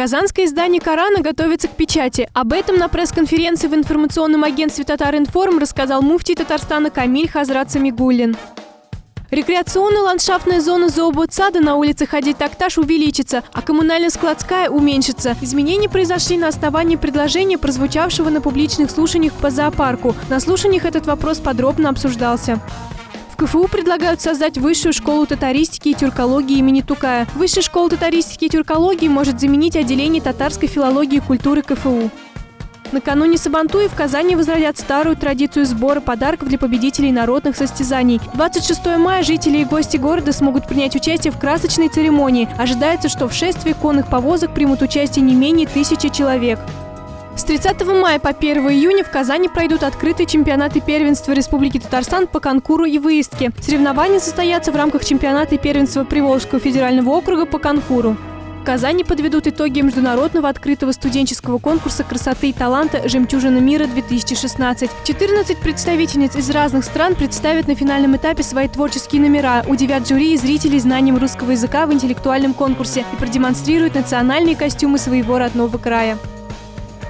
Казанское издание «Корана» готовится к печати. Об этом на пресс-конференции в информационном агентстве «Татар-Информ» рассказал муфтий Татарстана Камиль Хазрат Самигуллин. Рекреационная ландшафтная зона зооботсада на улице Хади Такташ увеличится, а коммунально-складская уменьшится. Изменения произошли на основании предложения, прозвучавшего на публичных слушаниях по зоопарку. На слушаниях этот вопрос подробно обсуждался. КФУ предлагают создать высшую школу татаристики и тюркологии имени Тукая. Высшая школа татаристики и тюркологии может заменить отделение татарской филологии и культуры КФУ. Накануне Сабантуи в Казани возродят старую традицию сбора подарков для победителей народных состязаний. 26 мая жители и гости города смогут принять участие в красочной церемонии. Ожидается, что в шествии конных повозок примут участие не менее тысячи человек. С 30 мая по 1 июня в Казани пройдут открытые чемпионаты первенства Республики Татарстан по конкуру и выездке. Соревнования состоятся в рамках чемпионата и первенства Приволжского федерального округа по конкуру. В Казани подведут итоги международного открытого студенческого конкурса красоты и таланта «Жемчужина мира-2016». 14 представительниц из разных стран представят на финальном этапе свои творческие номера, удивят жюри и зрителей знанием русского языка в интеллектуальном конкурсе и продемонстрируют национальные костюмы своего родного края.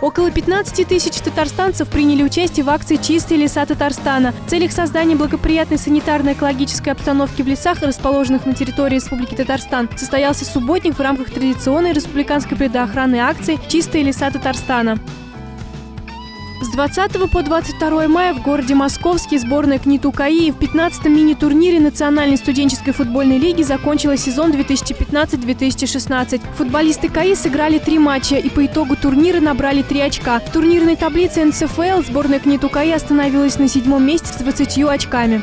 Около 15 тысяч татарстанцев приняли участие в акции «Чистые леса Татарстана». В целях создания благоприятной санитарно-экологической обстановки в лесах, расположенных на территории Республики Татарстан, состоялся субботник в рамках традиционной республиканской предохранной акции «Чистые леса Татарстана». С 20 по 22 мая в городе Московский сборная КНИТУ КАИ в 15-м мини-турнире Национальной студенческой футбольной лиги закончила сезон 2015-2016. Футболисты КАИ сыграли три матча и по итогу турнира набрали три очка. В турнирной таблице НСФЛ сборная КНИТУ КАИ остановилась на седьмом месте с 20 очками.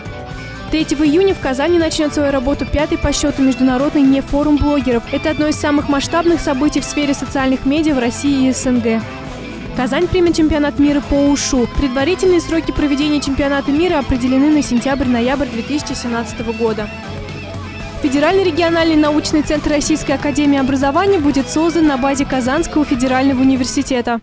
3 июня в Казани начнет свою работу пятый по счету международный нефорум блогеров. Это одно из самых масштабных событий в сфере социальных медиа в России и СНГ. Казань примет чемпионат мира по УШУ. Предварительные сроки проведения чемпионата мира определены на сентябрь-ноябрь 2017 года. Федеральный региональный научный центр Российской академии образования будет создан на базе Казанского федерального университета.